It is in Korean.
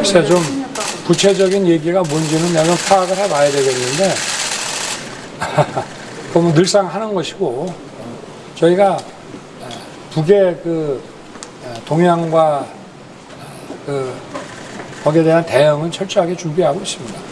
글쎄 좀 구체적인 얘기가 뭔지는 내가 파악을 해봐야 되겠는데 그러면 늘상 하는 것이고 저희가 북의 그 동향과 어, 그 거기에 대한 대응은 철저하게 준비하고 있습니다.